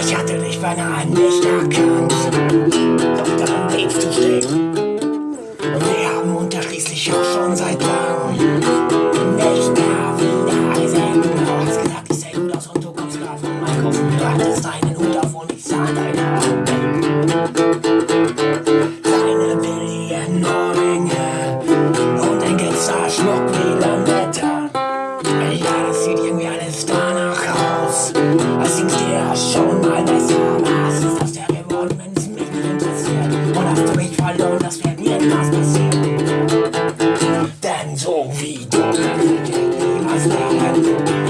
Ich hatte dich beinahe nicht erkannt, doch dann bliebst du stehen. Und wir haben uns ja schließlich auch schon seit langem nicht mehr wieder gesehen. Du hast gesagt, ich sehe gut aus und du kommst grad vom Einkaufen. Du hattest deinen Hut auf und ich sah deine Augen. Deine billigen Ohrringe und ein Glitzerschmuck wie Lametta. Ja, das sieht irgendwie alles danach aus. Als ging's dir schon hast du mich verloren, das wird niemals passieren. Denn so wie du niemals lernen.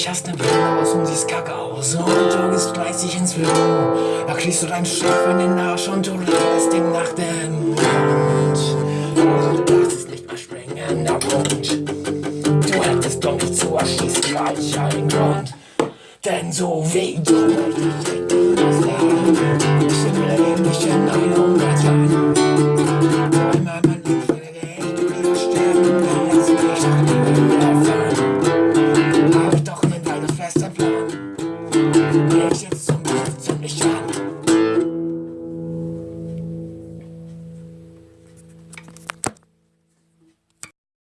35, hast ne Brille aus und siehst kacke aus. Und du gehst 30 ins Büro, da kriegst du deinen Chef in den Arsch und du redest ihm nach dem Mund. Das ist nicht mal springender Punkt. Du hättest doch nicht zu erschießen, falsch einen Grund. Denn so wie du ich lernen. Ich will nicht in 100